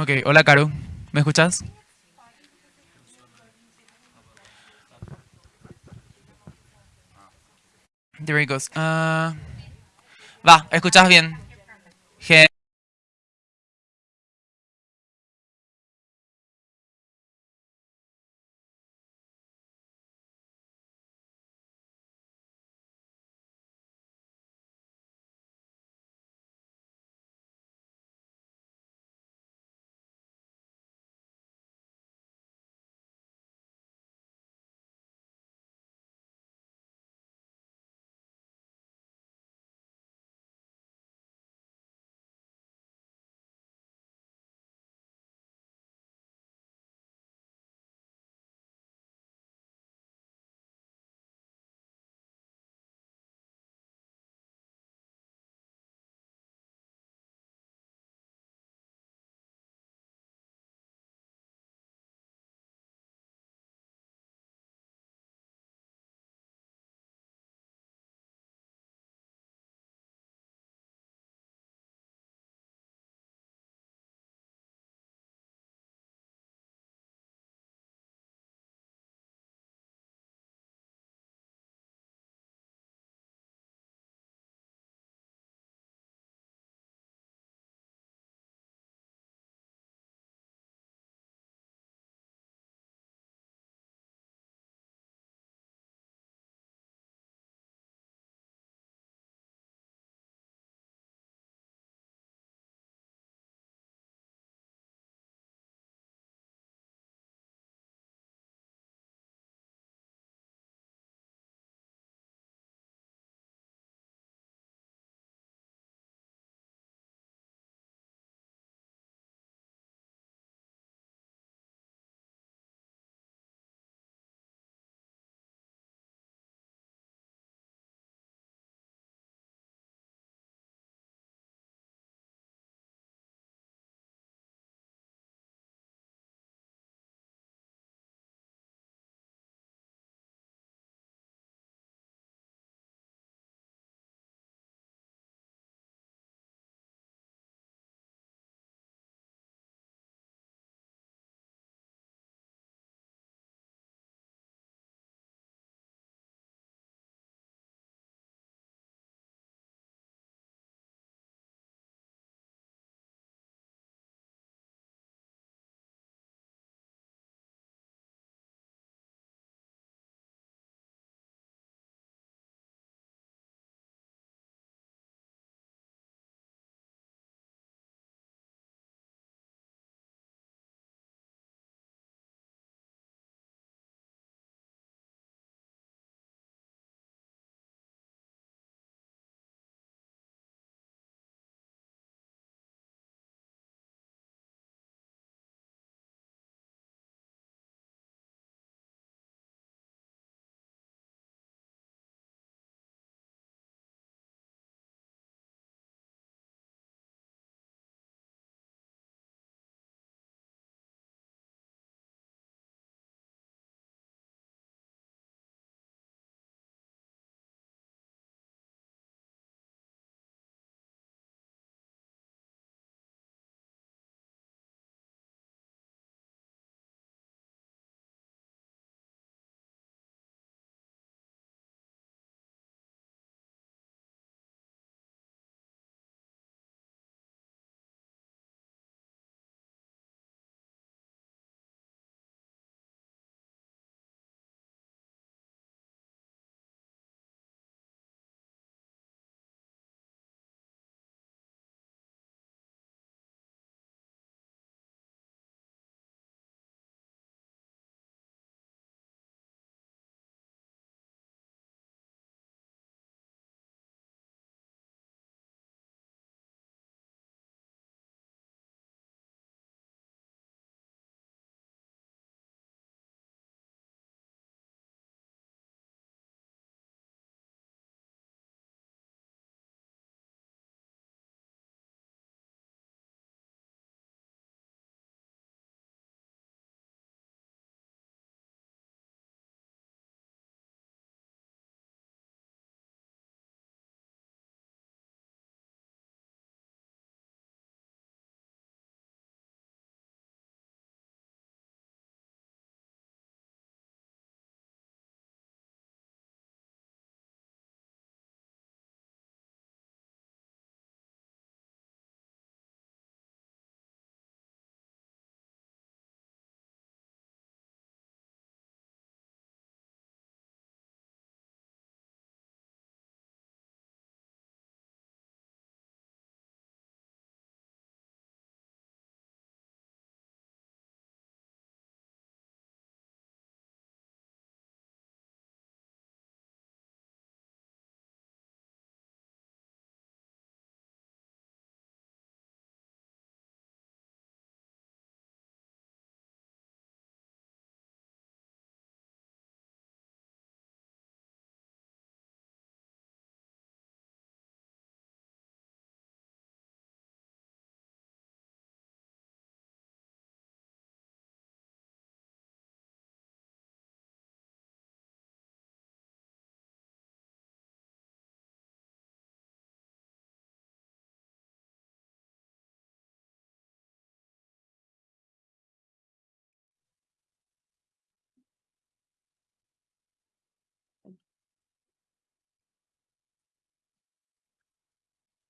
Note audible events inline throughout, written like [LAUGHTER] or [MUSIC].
Ok, hola Caro, ¿me escuchas? There it goes. Ah, va, ¿escuchas bien?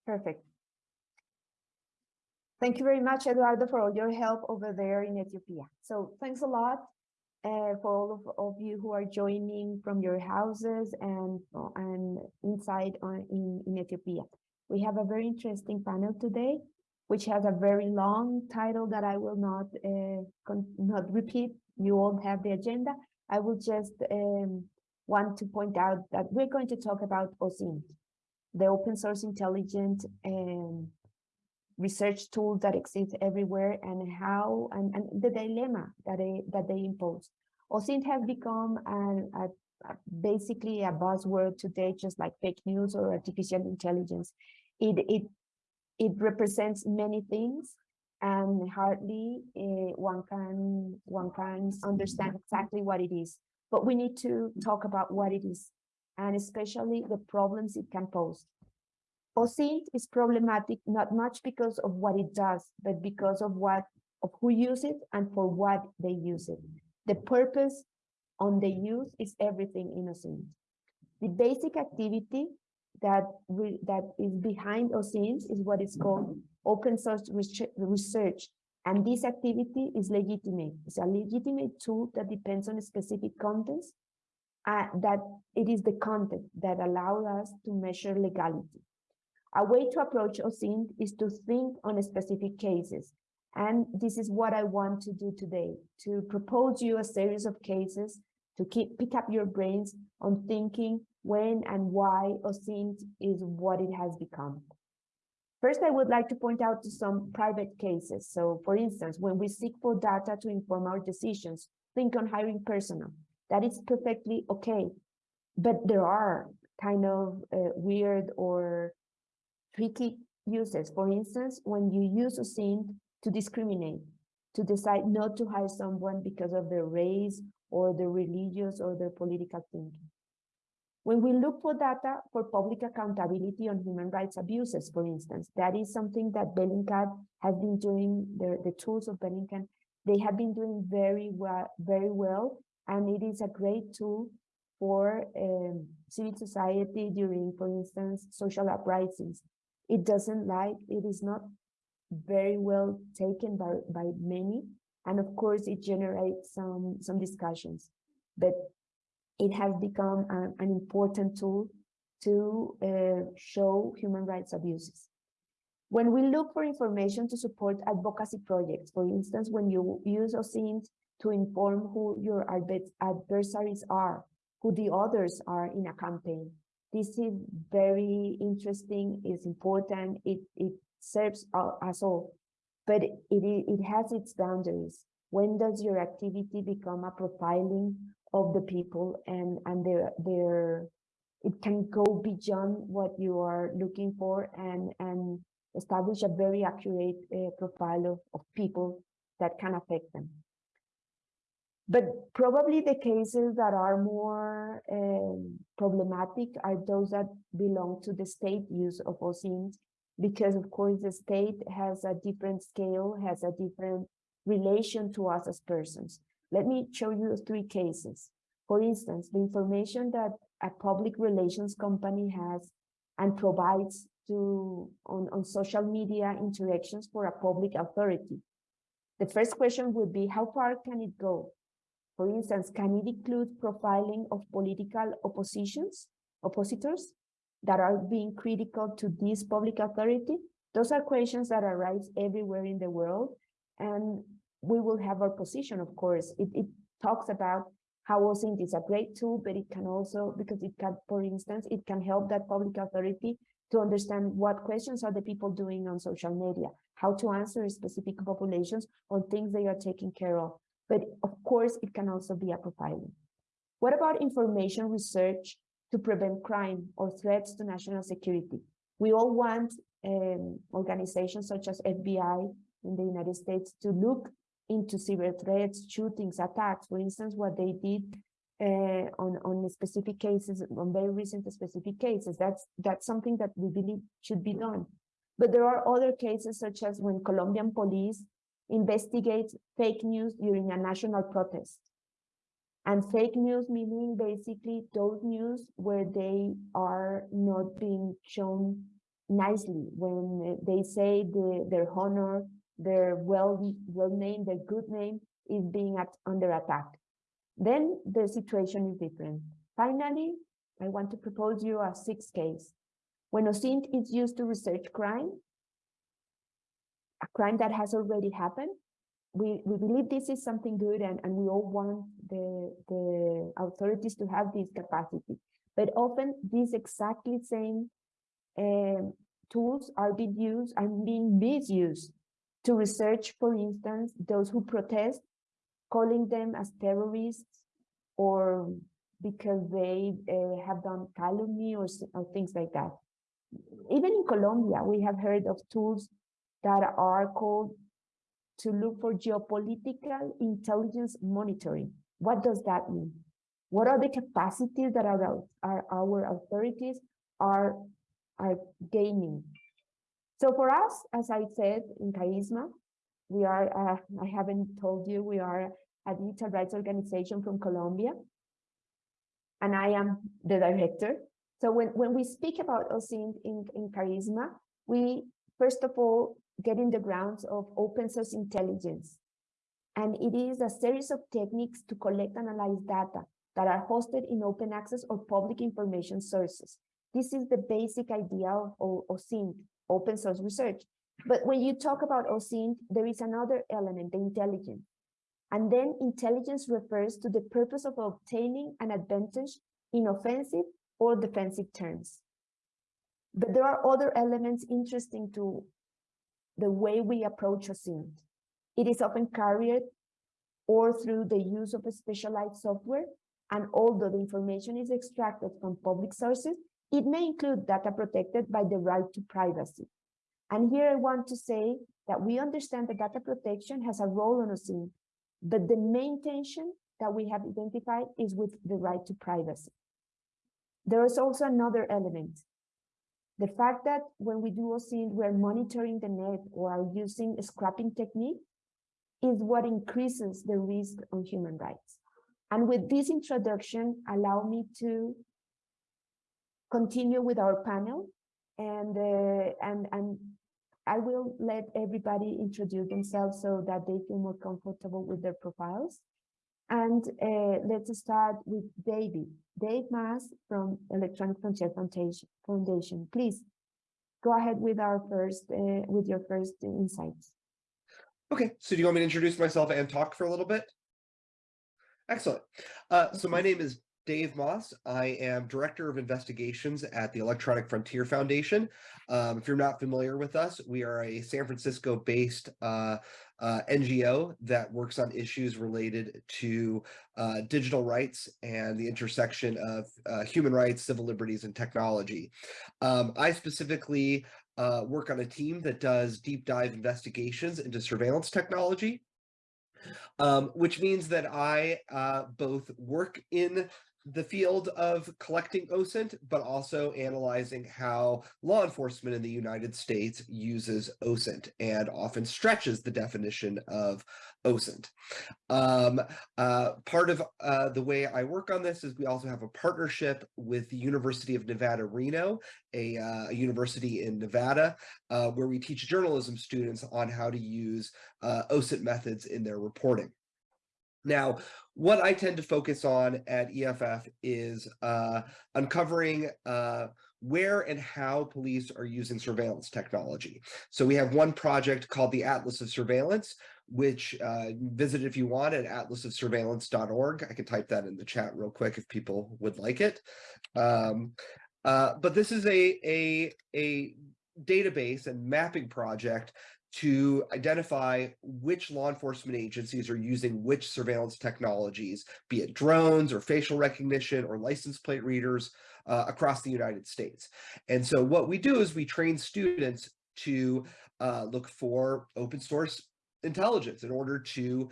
Perfect. Thank you very much, Eduardo, for all your help over there in Ethiopia. So thanks a lot uh, for all of, of you who are joining from your houses and, and inside on, in, in Ethiopia. We have a very interesting panel today, which has a very long title that I will not, uh, not repeat. You all have the agenda. I will just um, want to point out that we're going to talk about OSINT, the open source intelligent um, research tools that exist everywhere and how and, and the dilemma that they that they impose. OSINT has become a, a, basically a buzzword today, just like fake news or artificial intelligence. It it it represents many things, and hardly uh, one can one can understand exactly what it is. But we need to talk about what it is, and especially the problems it can pose. OSINT is problematic not much because of what it does, but because of what of who use it and for what they use it. The purpose on the use is everything in OSINT. The basic activity that we, that is behind OSINT is what is called open source research. And this activity is legitimate. It's a legitimate tool that depends on specific contents, uh, that it is the content that allows us to measure legality. A way to approach OSINT is to think on specific cases. And this is what I want to do today, to propose you a series of cases to keep pick up your brains on thinking when and why OSINT is what it has become. First, I would like to point out to some private cases. So for instance, when we seek for data to inform our decisions, think on hiring personnel. That is perfectly okay. But there are kind of uh, weird or tricky uses. For instance, when you use OSINT to discriminate, to decide not to hire someone because of their race or their religious or their political thinking. When we look for data for public accountability on human rights abuses, for instance, that is something that Bellingcat has been doing, the, the tools of Bellingcat, they have been doing very well, very well, and it is a great tool for um, civil society during, for instance, social uprisings. It doesn't like, it is not very well taken by, by many, and of course it generates some, some discussions, but it has become an, an important tool to uh, show human rights abuses. When we look for information to support advocacy projects, for instance, when you use OSINT to inform who your adversaries are, who the others are in a campaign, this is very interesting, it's important, it, it serves us all, but it, it has its boundaries. When does your activity become a profiling of the people and, and their, their, it can go beyond what you are looking for and, and establish a very accurate uh, profile of, of people that can affect them. But probably the cases that are more um, problematic are those that belong to the state use of OSINT, because of course the state has a different scale, has a different relation to us as persons. Let me show you three cases. For instance, the information that a public relations company has and provides to on, on social media interactions for a public authority. The first question would be, how far can it go? For instance, can it include profiling of political oppositions, oppositors that are being critical to this public authority? Those are questions that arise everywhere in the world. And we will have our position, of course. It, it talks about how OSINT is a great tool, but it can also, because it can, for instance, it can help that public authority to understand what questions are the people doing on social media, how to answer specific populations on things they are taking care of. But of course, it can also be a profiling. What about information research to prevent crime or threats to national security? We all want um, organizations such as FBI in the United States to look into cyber threats, shootings, attacks, for instance, what they did uh, on on specific cases, on very recent specific cases. That's that's something that we believe should be done. But there are other cases, such as when Colombian police investigates fake news during a national protest. And fake news meaning basically those news where they are not being shown nicely when they say the, their honor, their well, well name, their good name is being at, under attack. Then the situation is different. Finally, I want to propose you a sixth case. When OSINT is used to research crime, a crime that has already happened, we, we believe this is something good and, and we all want the, the authorities to have this capacity. But often these exactly same um, tools are being used and being misused to research, for instance, those who protest, calling them as terrorists or because they uh, have done calumny or, or things like that. Even in Colombia, we have heard of tools that are called to look for geopolitical intelligence monitoring. What does that mean? What are the capacities that our, our, our authorities are, are gaining? So for us, as I said in Karisma, we are, uh, I haven't told you, we are a digital rights organization from Colombia. And I am the director. So when, when we speak about OSINT in, in Karisma, we first of all get in the grounds of open source intelligence. And it is a series of techniques to collect and analyze data that are hosted in open access or public information sources. This is the basic idea of OSINT, open source research. But when you talk about OSINT, there is another element, the intelligence. And then intelligence refers to the purpose of obtaining an advantage in offensive or defensive terms. But there are other elements interesting to the way we approach OSINT. It is often carried or through the use of a specialized software, and although the information is extracted from public sources, it may include data protected by the right to privacy. And here I want to say that we understand that data protection has a role on OSINT, but the main tension that we have identified is with the right to privacy. There is also another element. The fact that when we do OSINT, we're monitoring the net or are using a scrapping technique is what increases the risk on human rights. And with this introduction, allow me to continue with our panel and, uh, and, and I will let everybody introduce themselves so that they feel more comfortable with their profiles. And uh, let's start with David. Dave Maas from Electronic Frontier Foundation. Foundation. Please go ahead with our first, uh, with your first insights. Okay, so do you want me to introduce myself and talk for a little bit? Excellent. Uh, so my name is Dave Maas. I am Director of Investigations at the Electronic Frontier Foundation. Um, if you're not familiar with us, we are a San Francisco-based uh, uh, NGO that works on issues related to uh, digital rights and the intersection of uh, human rights, civil liberties, and technology. Um, I specifically uh, work on a team that does deep dive investigations into surveillance technology. Um, which means that I uh, both work in the field of collecting OSINT, but also analyzing how law enforcement in the United States uses OSINT and often stretches the definition of OSINT. Um, uh, part of uh, the way I work on this is we also have a partnership with the University of Nevada, Reno, a, uh, university in Nevada, uh, where we teach journalism students on how to use uh, OSINT methods in their reporting. Now, what I tend to focus on at EFF is uh, uncovering uh, where and how police are using surveillance technology. So we have one project called the Atlas of Surveillance, which uh, visit if you want at atlasofsurveillance.org. I can type that in the chat real quick if people would like it. Um, uh, but this is a, a, a database and mapping project to identify which law enforcement agencies are using which surveillance technologies, be it drones or facial recognition or license plate readers uh, across the United States. And so what we do is we train students to uh, look for open source intelligence in order to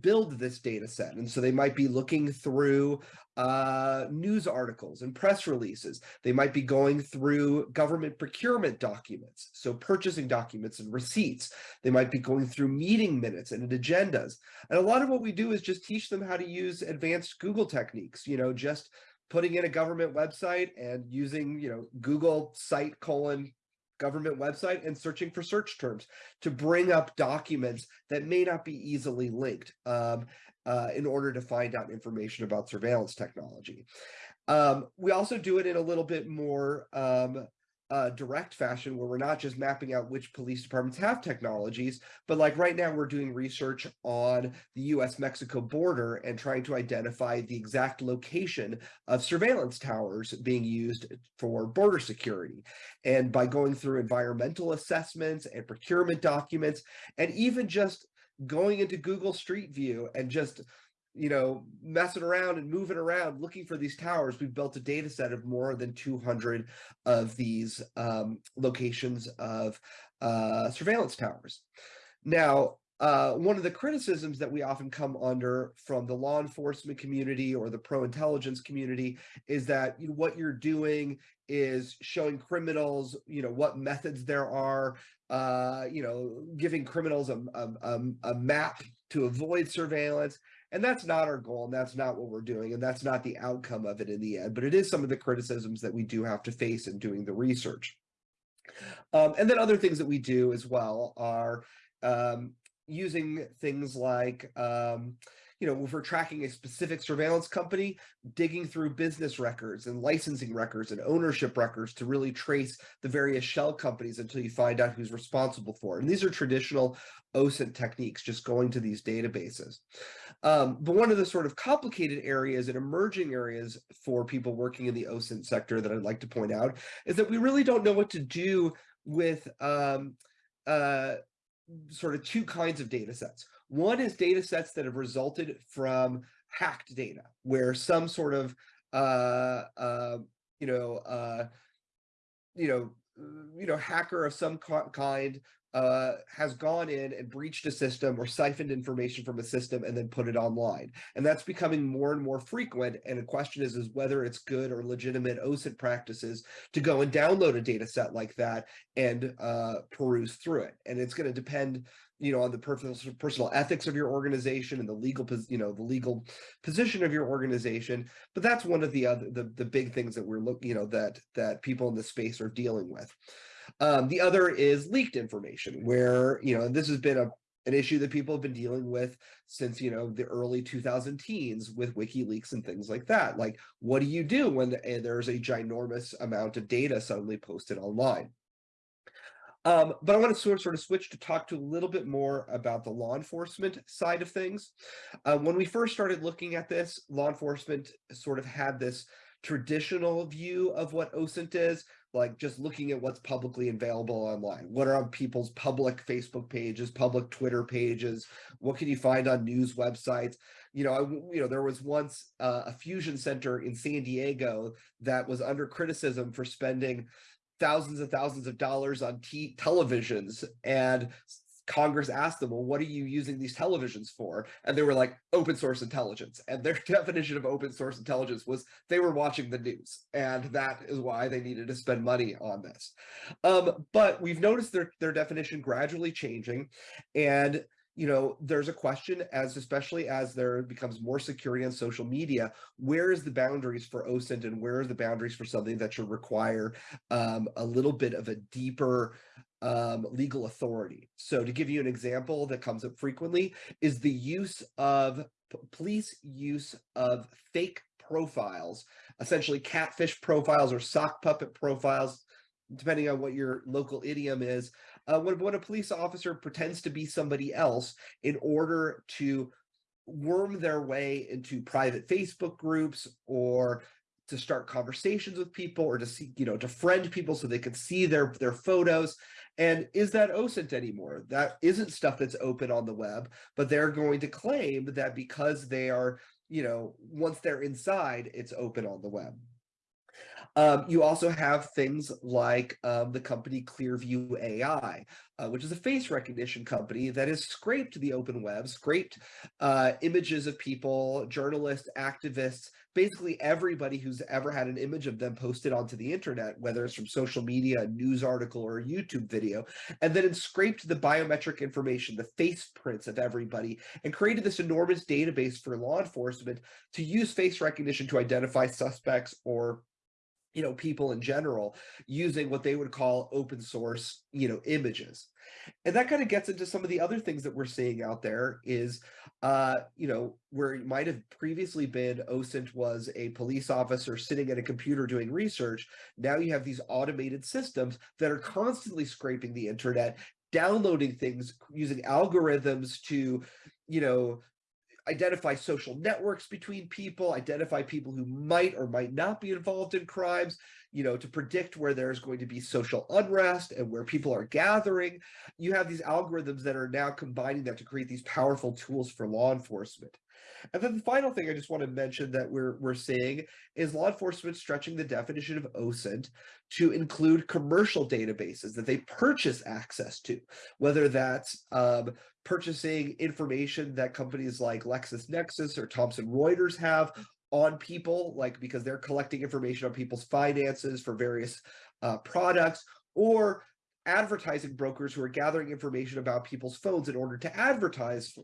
build this data set. And so they might be looking through uh, news articles and press releases. They might be going through government procurement documents, so purchasing documents and receipts. They might be going through meeting minutes and agendas. And a lot of what we do is just teach them how to use advanced Google techniques, you know, just putting in a government website and using, you know, Google site colon government website and searching for search terms to bring up documents that may not be easily linked um, uh, in order to find out information about surveillance technology. Um, we also do it in a little bit more um, uh, direct fashion where we're not just mapping out which police departments have technologies, but like right now we're doing research on the US-Mexico border and trying to identify the exact location of surveillance towers being used for border security. And by going through environmental assessments and procurement documents, and even just going into Google Street View and just you know, messing around and moving around looking for these towers, we've built a data set of more than 200 of these um, locations of uh, surveillance towers. Now, uh, one of the criticisms that we often come under from the law enforcement community or the pro-intelligence community is that you know, what you're doing is showing criminals, you know, what methods there are, uh, you know, giving criminals a, a, a map to avoid surveillance. And that's not our goal, and that's not what we're doing, and that's not the outcome of it in the end. But it is some of the criticisms that we do have to face in doing the research. Um, and then other things that we do as well are um, using things like um, you know, if we're tracking a specific surveillance company, digging through business records and licensing records and ownership records to really trace the various shell companies until you find out who's responsible for it. And these are traditional OSINT techniques, just going to these databases. Um, but one of the sort of complicated areas and emerging areas for people working in the OSINT sector that I'd like to point out is that we really don't know what to do with um, uh, sort of two kinds of data sets. One is data sets that have resulted from hacked data, where some sort of, uh, uh, you know, uh, you know, you know, hacker of some kind uh, has gone in and breached a system or siphoned information from a system and then put it online. And that's becoming more and more frequent. And the question is, is whether it's good or legitimate OSINT practices to go and download a data set like that and uh, peruse through it. And it's going to depend you know, on the personal personal ethics of your organization and the legal, you know, the legal position of your organization. But that's one of the other the the big things that we're looking, you know, that that people in the space are dealing with. Um, the other is leaked information, where you know, this has been a an issue that people have been dealing with since you know the early 2000 teens with WikiLeaks and things like that. Like, what do you do when there's a ginormous amount of data suddenly posted online? Um, but I want to sort of, sort of switch to talk to a little bit more about the law enforcement side of things. Uh, when we first started looking at this, law enforcement sort of had this traditional view of what OSINT is, like just looking at what's publicly available online. What are on people's public Facebook pages, public Twitter pages? What can you find on news websites? You know, I, you know, there was once uh, a fusion center in San Diego that was under criticism for spending thousands and thousands of dollars on televisions and Congress asked them, well, what are you using these televisions for? And they were like, open source intelligence. And their [LAUGHS] definition of open source intelligence was they were watching the news. And that is why they needed to spend money on this. Um, but we've noticed their, their definition gradually changing. And you know, there's a question as especially as there becomes more security on social media, where is the boundaries for OSINT and where are the boundaries for something that should require um, a little bit of a deeper um, legal authority. So to give you an example that comes up frequently is the use of police use of fake profiles, essentially catfish profiles or sock puppet profiles, depending on what your local idiom is, uh, when, when a police officer pretends to be somebody else in order to worm their way into private Facebook groups or to start conversations with people or to see, you know, to friend people so they can see their, their photos. And is that OSINT anymore? That isn't stuff that's open on the web, but they're going to claim that because they are, you know, once they're inside, it's open on the web. Um, you also have things like um, the company Clearview AI, uh, which is a face recognition company that has scraped the open web, scraped uh, images of people, journalists, activists, basically everybody who's ever had an image of them posted onto the internet, whether it's from social media, a news article, or a YouTube video, and then it scraped the biometric information, the face prints of everybody, and created this enormous database for law enforcement to use face recognition to identify suspects or you know, people in general using what they would call open source, you know, images. And that kind of gets into some of the other things that we're seeing out there is, uh, you know, where it might have previously been OSINT was a police officer sitting at a computer doing research. Now you have these automated systems that are constantly scraping the internet, downloading things using algorithms to, you know, identify social networks between people, identify people who might or might not be involved in crimes, you know, to predict where there's going to be social unrest and where people are gathering. You have these algorithms that are now combining that to create these powerful tools for law enforcement. And then the final thing I just want to mention that we're we're seeing is law enforcement stretching the definition of OSINT to include commercial databases that they purchase access to, whether that's um, purchasing information that companies like LexisNexis or Thomson Reuters have on people, like because they're collecting information on people's finances for various uh, products, or advertising brokers who are gathering information about people's phones in order to advertise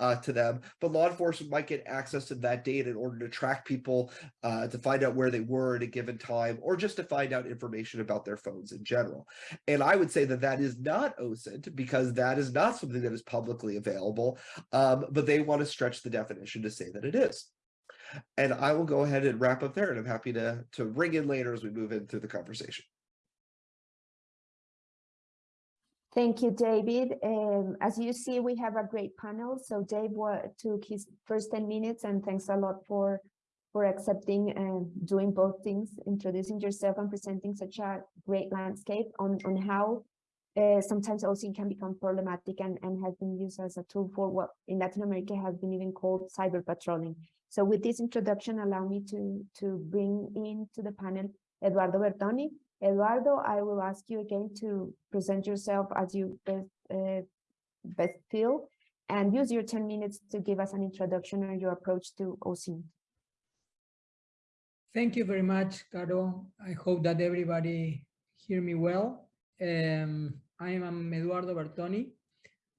uh, to them, but law enforcement might get access to that data in order to track people uh, to find out where they were at a given time, or just to find out information about their phones in general. And I would say that that is not OSINT because that is not something that is publicly available, um, but they want to stretch the definition to say that it is. And I will go ahead and wrap up there, and I'm happy to, to ring in later as we move in through the conversation. Thank you, David. Um, as you see, we have a great panel. So Dave took his first 10 minutes and thanks a lot for, for accepting and doing both things, introducing yourself and presenting such a great landscape on, on how uh, sometimes OSINT can become problematic and, and has been used as a tool for what in Latin America has been even called cyber patrolling. So with this introduction, allow me to, to bring into the panel Eduardo Bertoni, Eduardo, I will ask you again to present yourself as you best, uh, best feel and use your 10 minutes to give us an introduction on your approach to OSINT. Thank you very much, Caro. I hope that everybody hear me well. Um, I am Eduardo Bertoni.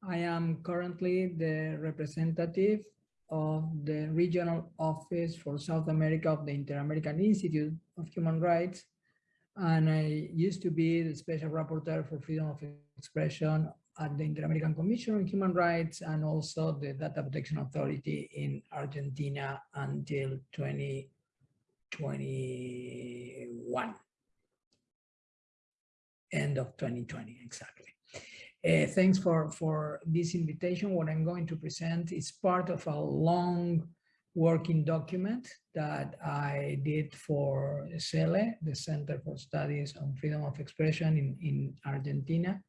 I am currently the representative of the regional office for South America of the Inter-American Institute of Human Rights and I used to be the special rapporteur for freedom of expression at the Inter-American Commission on Human Rights and also the Data Protection Authority in Argentina until 2021. End of 2020, exactly. Uh, thanks for, for this invitation. What I'm going to present is part of a long working document that I did for CELE, the Center for Studies on Freedom of Expression in, in Argentina.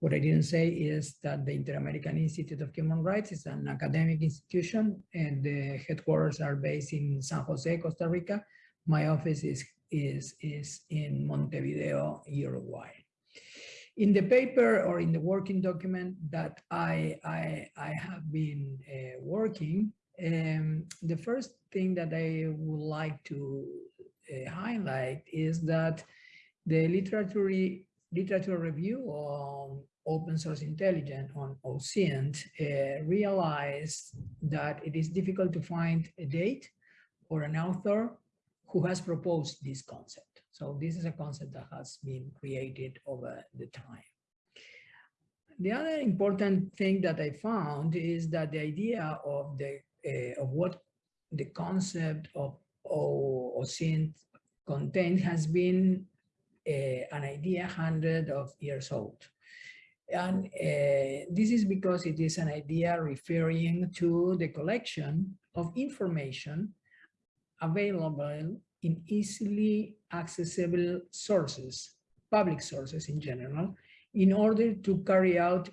What I didn't say is that the Inter-American Institute of Human Rights is an academic institution and the headquarters are based in San Jose, Costa Rica. My office is, is, is in Montevideo, Uruguay. In the paper or in the working document that I, I, I have been uh, working, um, the first thing that I would like to uh, highlight is that the literature, literature review on open source intelligence on OSINT uh, realized that it is difficult to find a date or an author who has proposed this concept. So this is a concept that has been created over the time. The other important thing that I found is that the idea of the of what the concept of content has been uh, an idea hundred of years old. And uh, this is because it is an idea referring to the collection of information available in easily accessible sources, public sources in general, in order to carry out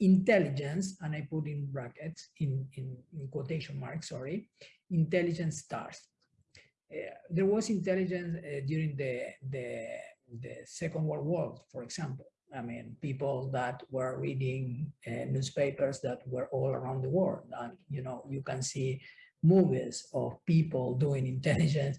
intelligence, and I put in brackets, in, in, in quotation marks, sorry, intelligence stars. Uh, there was intelligence uh, during the, the, the Second World War, for example. I mean, people that were reading uh, newspapers that were all around the world. And, you know, you can see movies of people doing intelligence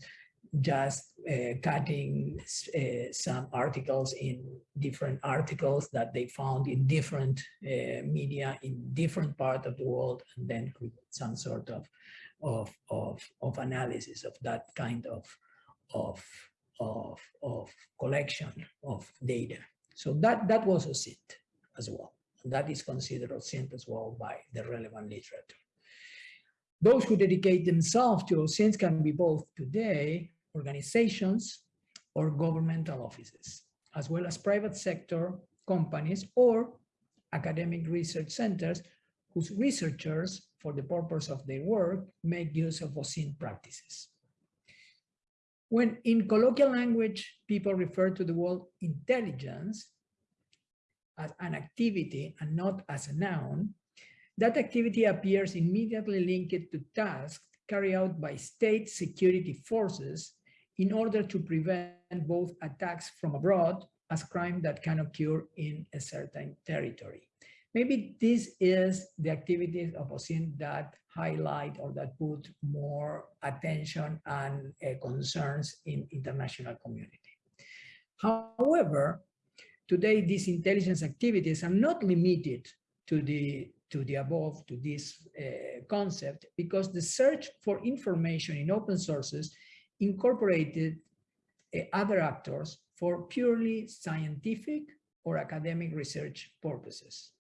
just uh, cutting uh, some articles in different articles that they found in different uh, media in different part of the world and then some sort of, of, of, of analysis of that kind of, of, of, of collection of data. So that, that was OSINT as well. That is considered OSINT as well by the relevant literature. Those who dedicate themselves to OSINT can be both today organizations or governmental offices, as well as private sector companies or academic research centers whose researchers, for the purpose of their work, make use of OSINT practices. When in colloquial language, people refer to the word intelligence as an activity and not as a noun, that activity appears immediately linked to tasks carried out by state security forces in order to prevent both attacks from abroad as crime that can occur in a certain territory. Maybe this is the activities of OSINT that highlight or that put more attention and uh, concerns in international community. However, today these intelligence activities are not limited to the to the above to this uh, concept because the search for information in open sources incorporated uh, other actors for purely scientific or academic research purposes.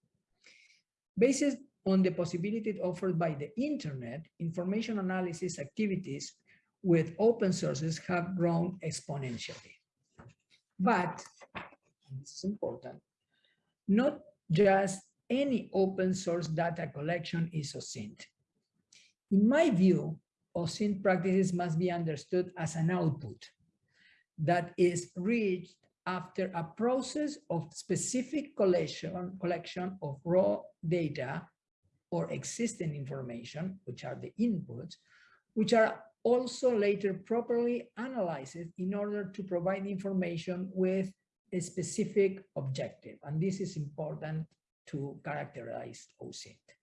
Based on the possibility offered by the internet, information analysis activities with open sources have grown exponentially. But, this is important, not just any open source data collection is OSINT. In my view, OSINT practices must be understood as an output that is reached after a process of specific collection, collection of raw data or existing information, which are the inputs, which are also later properly analyzed in order to provide information with a specific objective. And this is important to characterize OSINT.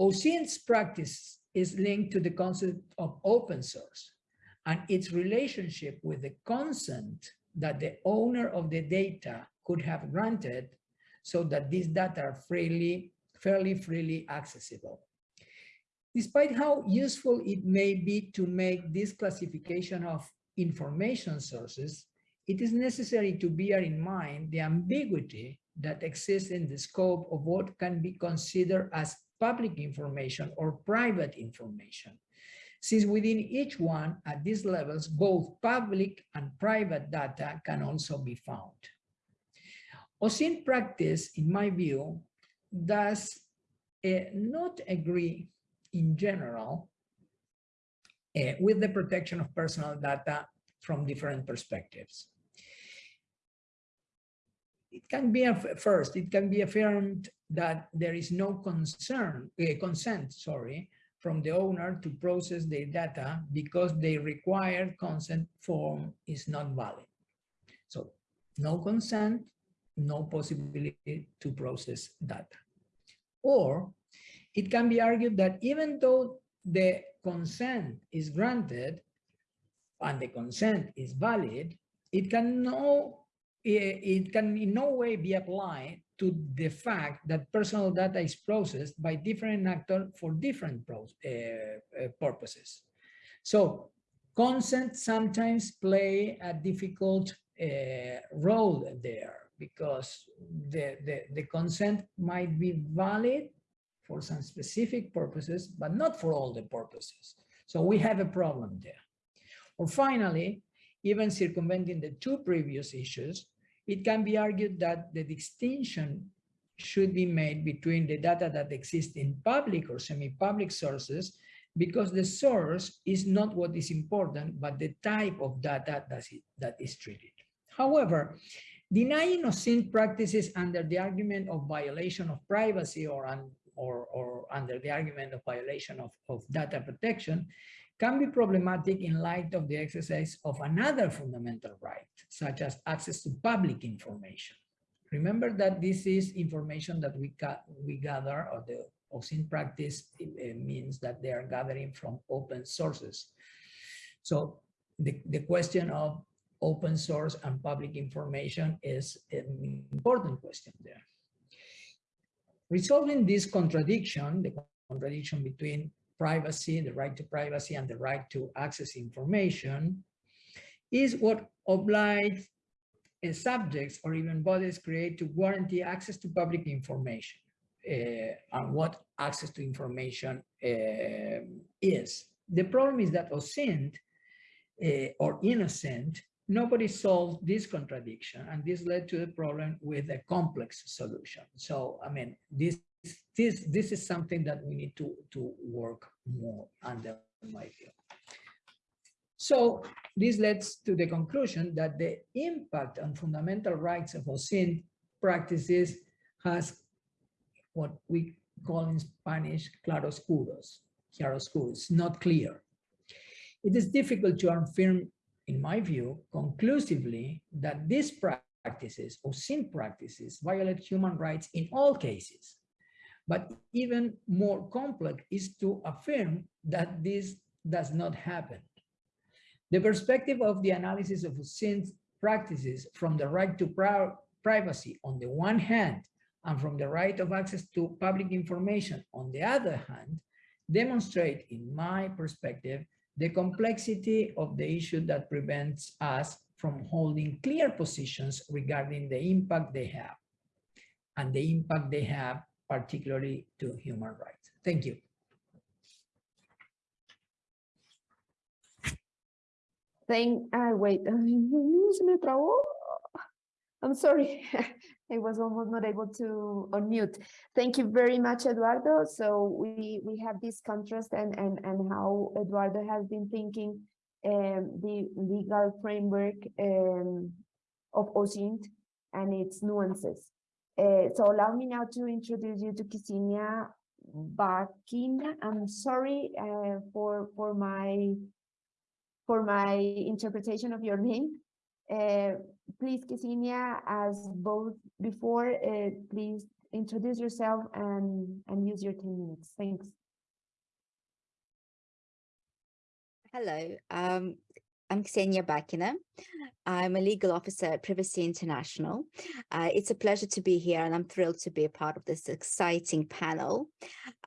OSINT's practice is linked to the concept of open source and its relationship with the consent that the owner of the data could have granted so that these data are freely, fairly freely accessible. Despite how useful it may be to make this classification of information sources, it is necessary to bear in mind the ambiguity that exists in the scope of what can be considered as public information or private information. Since within each one at these levels, both public and private data can also be found. OSINT practice, in my view, does uh, not agree in general uh, with the protection of personal data from different perspectives it can be a first, it can be affirmed that there is no concern, uh, consent, sorry, from the owner to process their data because the required consent form is not valid. So no consent, no possibility to process data. Or it can be argued that even though the consent is granted and the consent is valid, it can no it can in no way be applied to the fact that personal data is processed by different actors for different uh, purposes. So consent sometimes play a difficult uh, role there because the, the, the consent might be valid for some specific purposes, but not for all the purposes. So we have a problem there. Or finally, even circumventing the two previous issues, it can be argued that the distinction should be made between the data that exists in public or semi-public sources because the source is not what is important, but the type of data that is, that is treated. However, denying OSINT practices under the argument of violation of privacy or, un, or, or under the argument of violation of, of data protection can be problematic in light of the exercise of another fundamental right, such as access to public information. Remember that this is information that we, we gather or the OSINT practice eh, eh, means that they are gathering from open sources. So the, the question of open source and public information is an important question there. Resolving this contradiction, the contradiction between privacy, the right to privacy and the right to access information is what oblige uh, subjects or even bodies create to guarantee access to public information uh, and what access to information uh, is. The problem is that OSINT uh, or innocent, nobody solved this contradiction and this led to the problem with a complex solution. So, I mean, this this this is something that we need to to work more under my view. So this leads to the conclusion that the impact on fundamental rights of OSINT practices has what we call in Spanish claroscuros, claroscuros, not clear. It is difficult to affirm, in my view, conclusively that these practices or practices violate human rights in all cases. But even more complex is to affirm that this does not happen. The perspective of the analysis of sin practices from the right to privacy on the one hand and from the right of access to public information on the other hand demonstrate, in my perspective, the complexity of the issue that prevents us from holding clear positions regarding the impact they have and the impact they have particularly to human rights. Thank you. Thank, uh, wait. [LAUGHS] I'm sorry, [LAUGHS] I was almost not able to unmute. Thank you very much, Eduardo. So we we have this contrast and and and how Eduardo has been thinking um, the legal framework um, of OSINT and its nuances. Uh, so allow me now to introduce you to Ksenia Bakin. I'm sorry uh, for for my for my interpretation of your name. Uh, please, Ksenia, as both before, uh, please introduce yourself and, and use your 10 minutes. Thanks. Hello, um, I'm Ksenia Bakina. I'm a legal officer at Privacy International. Uh, it's a pleasure to be here and I'm thrilled to be a part of this exciting panel.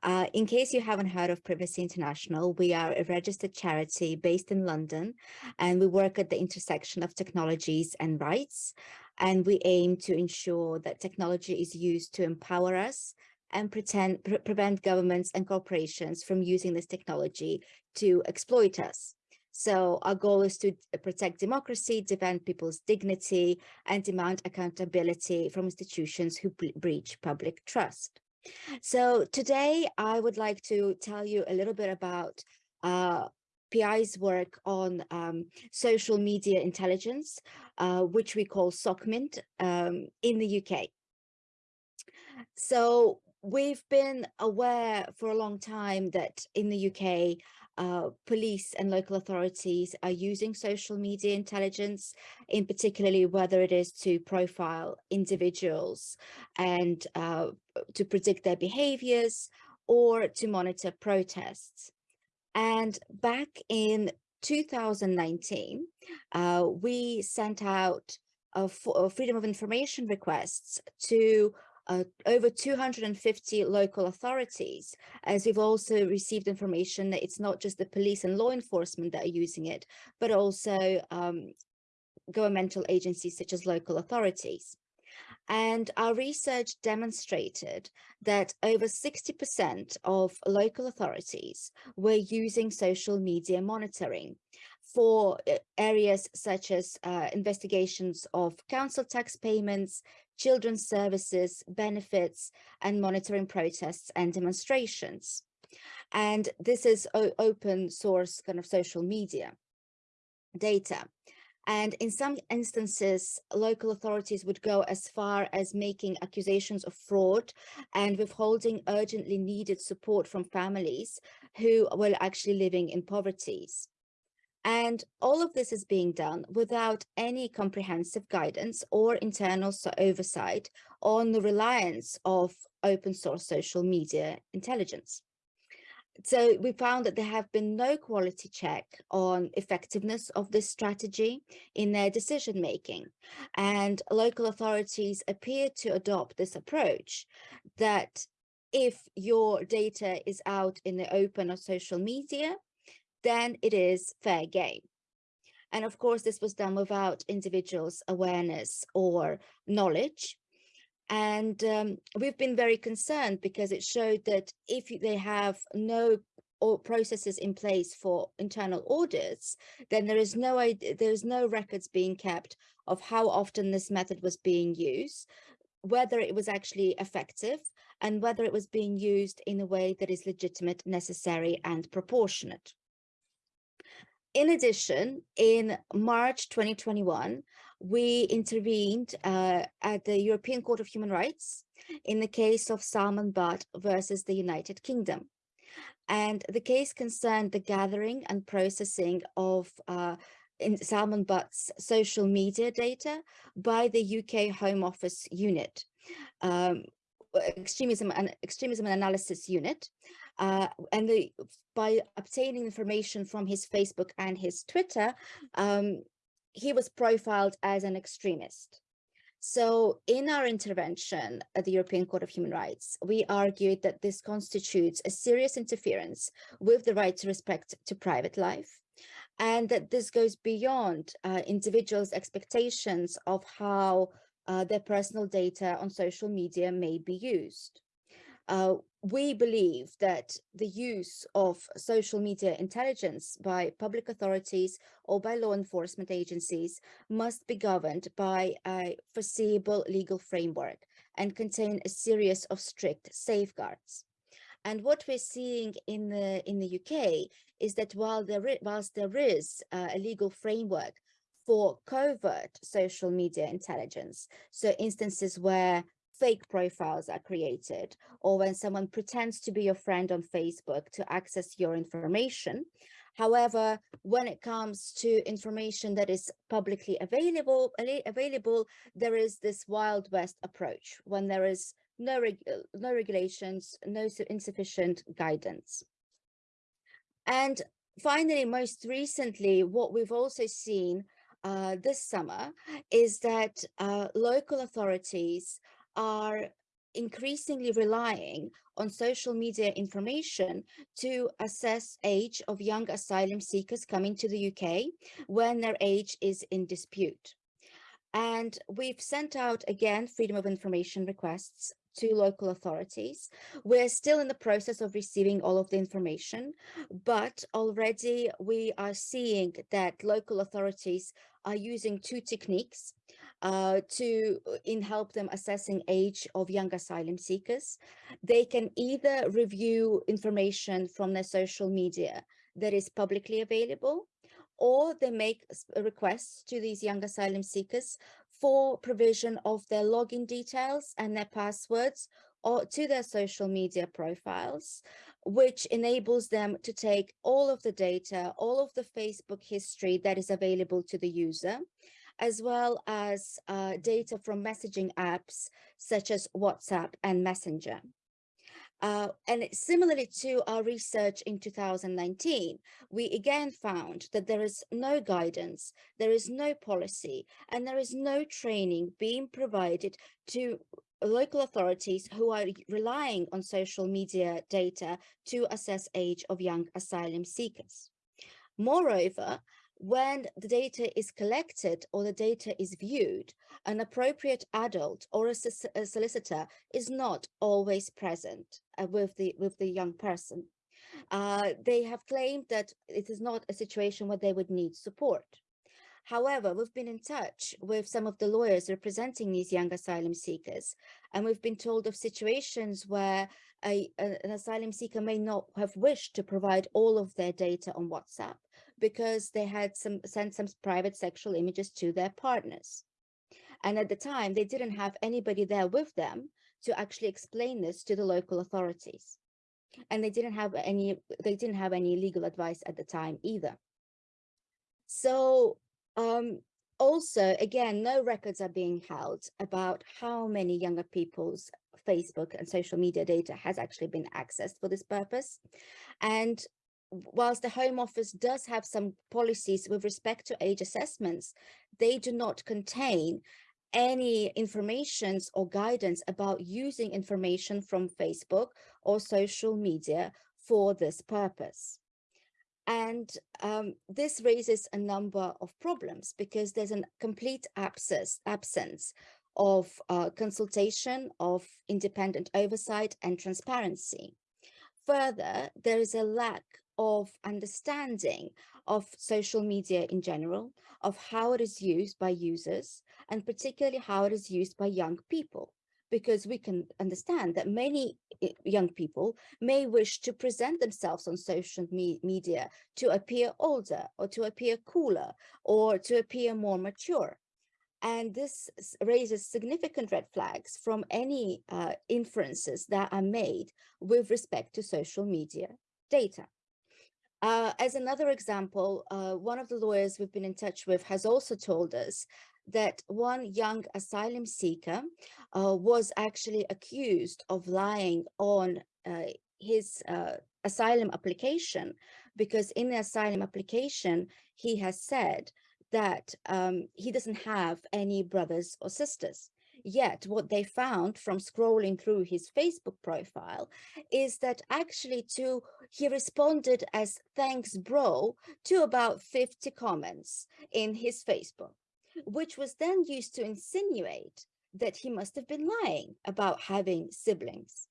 Uh, in case you haven't heard of Privacy International, we are a registered charity based in London and we work at the intersection of technologies and rights. And we aim to ensure that technology is used to empower us and pretend, pre prevent governments and corporations from using this technology to exploit us. So our goal is to protect democracy, defend people's dignity, and demand accountability from institutions who breach public trust. So today I would like to tell you a little bit about uh, PI's work on um, social media intelligence, uh, which we call SOCMINT um, in the UK. So we've been aware for a long time that in the UK, uh, police and local authorities are using social media intelligence, in particularly whether it is to profile individuals and uh, to predict their behaviors or to monitor protests. And back in 2019, uh, we sent out freedom of information requests to uh, over 250 local authorities, as we've also received information that it's not just the police and law enforcement that are using it, but also um, governmental agencies such as local authorities. And our research demonstrated that over 60% of local authorities were using social media monitoring for uh, areas such as uh, investigations of council tax payments, children's services, benefits, and monitoring protests and demonstrations. And this is open source kind of social media data. And in some instances, local authorities would go as far as making accusations of fraud and withholding urgently needed support from families who were actually living in poverties. And all of this is being done without any comprehensive guidance or internal oversight on the reliance of open source social media intelligence. So we found that there have been no quality check on effectiveness of this strategy in their decision making. And local authorities appear to adopt this approach that if your data is out in the open or social media, then it is fair game. And of course, this was done without individuals' awareness or knowledge. And um, we've been very concerned because it showed that if they have no or processes in place for internal audits, then there is no there is no records being kept of how often this method was being used, whether it was actually effective, and whether it was being used in a way that is legitimate, necessary, and proportionate. In addition, in March 2021, we intervened uh, at the European Court of Human Rights in the case of Salman Butt versus the United Kingdom. And the case concerned the gathering and processing of uh, Salman Butt's social media data by the UK Home Office unit, um, extremism and extremism and analysis unit. Uh, and the, by obtaining information from his Facebook and his Twitter, um, he was profiled as an extremist. So in our intervention at the European Court of Human Rights, we argued that this constitutes a serious interference with the right to respect to private life, and that this goes beyond uh, individuals' expectations of how uh, their personal data on social media may be used. Uh, we believe that the use of social media intelligence by public authorities or by law enforcement agencies must be governed by a foreseeable legal framework and contain a series of strict safeguards. And what we're seeing in the in the UK is that while there whilst there is uh, a legal framework for covert social media intelligence, so instances where fake profiles are created or when someone pretends to be your friend on Facebook to access your information. However, when it comes to information that is publicly available, available, there is this Wild West approach when there is no, reg no regulations, no insufficient guidance. And finally, most recently, what we've also seen uh, this summer is that uh, local authorities are increasingly relying on social media information to assess age of young asylum seekers coming to the UK when their age is in dispute. And we've sent out again freedom of information requests to local authorities. We're still in the process of receiving all of the information, but already we are seeing that local authorities are using two techniques uh, to uh, in help them assessing age of young asylum seekers. They can either review information from their social media that is publicly available, or they make requests to these young asylum seekers for provision of their login details and their passwords or to their social media profiles, which enables them to take all of the data, all of the Facebook history that is available to the user, as well as uh, data from messaging apps such as WhatsApp and Messenger. Uh, and similarly to our research in 2019, we again found that there is no guidance, there is no policy, and there is no training being provided to local authorities who are relying on social media data to assess age of young asylum seekers. Moreover, when the data is collected or the data is viewed, an appropriate adult or a, solicitor is not always present uh, with the with the young person. Uh, they have claimed that it is not a situation where they would need support. However, we've been in touch with some of the lawyers representing these young asylum seekers, and we've been told of situations where a, an asylum seeker may not have wished to provide all of their data on WhatsApp, because they had some sent some private sexual images to their partners. And at the time, they didn't have anybody there with them to actually explain this to the local authorities. And they didn't have any they didn't have any legal advice at the time either. So um, also, again, no records are being held about how many younger people's Facebook and social media data has actually been accessed for this purpose. And whilst the Home Office does have some policies with respect to age assessments, they do not contain any informations or guidance about using information from Facebook or social media for this purpose. And um, this raises a number of problems because there's a complete abscess, absence of uh, consultation, of independent oversight and transparency. Further, there is a lack of understanding of social media in general, of how it is used by users, and particularly how it is used by young people because we can understand that many eh, young people may wish to present themselves on social me media to appear older or to appear cooler or to appear more mature. And this raises significant red flags from any uh, inferences that are made with respect to social media data. Uh, as another example, uh, one of the lawyers we've been in touch with has also told us that one young asylum seeker uh, was actually accused of lying on uh, his uh, asylum application because in the asylum application he has said that um, he doesn't have any brothers or sisters. Yet what they found from scrolling through his Facebook profile is that actually to he responded as thanks bro to about 50 comments in his Facebook which was then used to insinuate that he must have been lying about having siblings.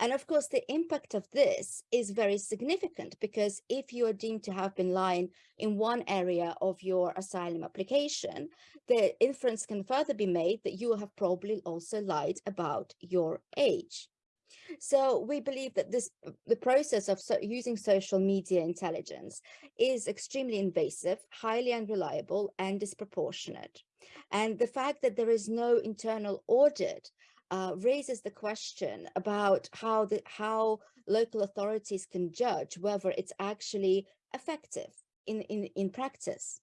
And of course, the impact of this is very significant because if you are deemed to have been lying in one area of your asylum application, the inference can further be made that you have probably also lied about your age. So we believe that this the process of so using social media intelligence is extremely invasive, highly unreliable and disproportionate. And the fact that there is no internal audit uh, raises the question about how the how local authorities can judge whether it's actually effective in, in, in practice.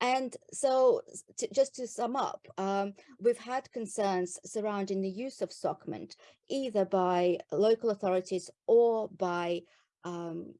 And so to, just to sum up, um, we've had concerns surrounding the use of SOCMINT, either by local authorities or by um,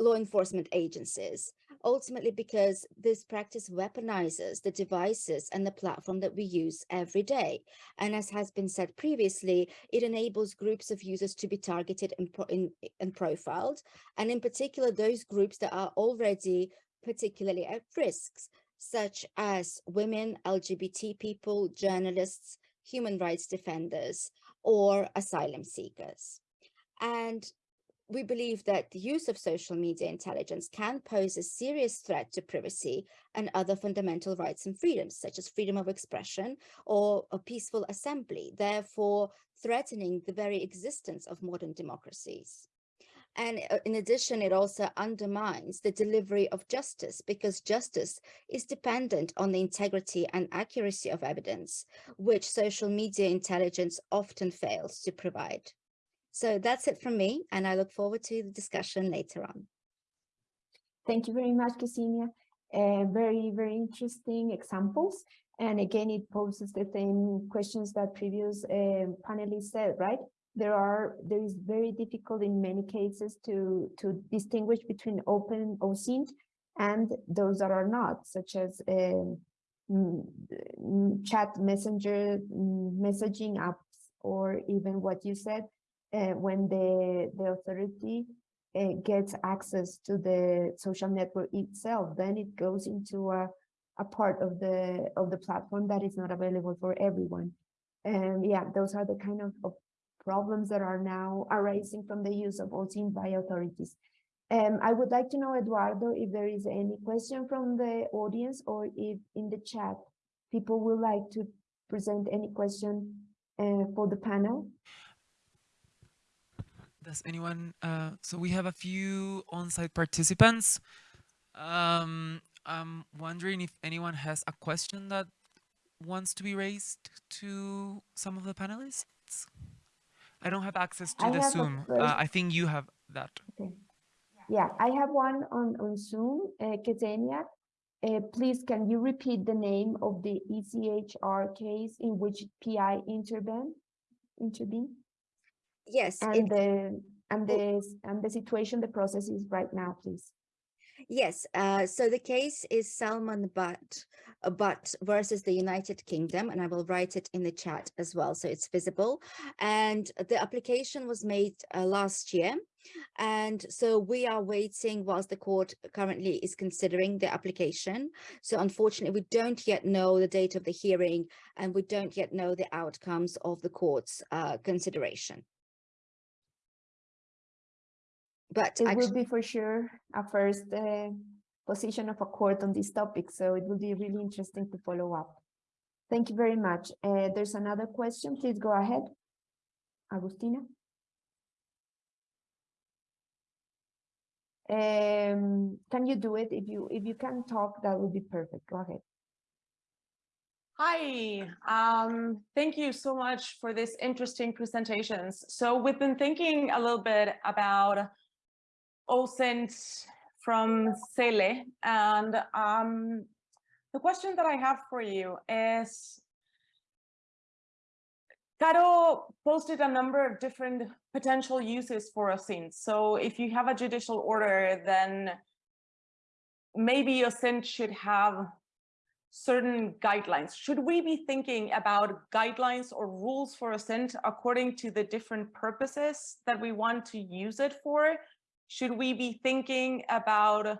law enforcement agencies, ultimately because this practice weaponizes the devices and the platform that we use every day. And as has been said previously, it enables groups of users to be targeted and, in, and profiled, and in particular, those groups that are already particularly at risks, such as women, LGBT people, journalists, human rights defenders, or asylum seekers. And we believe that the use of social media intelligence can pose a serious threat to privacy and other fundamental rights and freedoms, such as freedom of expression or a peaceful assembly, therefore threatening the very existence of modern democracies. And uh, in addition, it also undermines the delivery of justice because justice is dependent on the integrity and accuracy of evidence, which social media intelligence often fails to provide. So that's it from me, and I look forward to the discussion later on. Thank you very much, Ksenia. Uh, very, very interesting examples. And again, it poses the same questions that previous uh, panelists said, right? there are there is very difficult in many cases to to distinguish between open OSINT and those that are not, such as um, chat messenger messaging apps, or even what you said, uh, when the the authority uh, gets access to the social network itself, then it goes into a a part of the of the platform that is not available for everyone. And yeah, those are the kind of, of problems that are now arising from the use of OSINT by authorities. Um, I would like to know, Eduardo, if there is any question from the audience or if in the chat people would like to present any question uh, for the panel. Does anyone, uh, so we have a few on-site participants. Um, I'm wondering if anyone has a question that wants to be raised to some of the panelists. I don't have access to I the Zoom. Uh, I think you have that. Okay. Yeah, I have one on, on Zoom, uh, Ksenia. Uh, please, can you repeat the name of the ECHR case in which PI intervened, intervened? Yes, And the, and the, and the situation, the process is right now, please. Yes, uh, so the case is Salman Butt, uh, Butt versus the United Kingdom, and I will write it in the chat as well, so it's visible. And the application was made uh, last year, And so we are waiting whilst the court currently is considering the application. So unfortunately, we don't yet know the date of the hearing and we don't yet know the outcomes of the court's uh, consideration. But It will be for sure a first uh, position of a court on this topic, so it will be really interesting to follow up. Thank you very much. Uh, There's another question, please go ahead. Agustina? Um, Can you do it? If you, if you can talk, that would be perfect. Go ahead. Hi, um, thank you so much for this interesting presentations. So we've been thinking a little bit about OSINT from Cele, and um, the question that I have for you is, Caro posted a number of different potential uses for OSINT. So if you have a judicial order, then maybe OSINT should have certain guidelines. Should we be thinking about guidelines or rules for OSINT according to the different purposes that we want to use it for? Should we be thinking about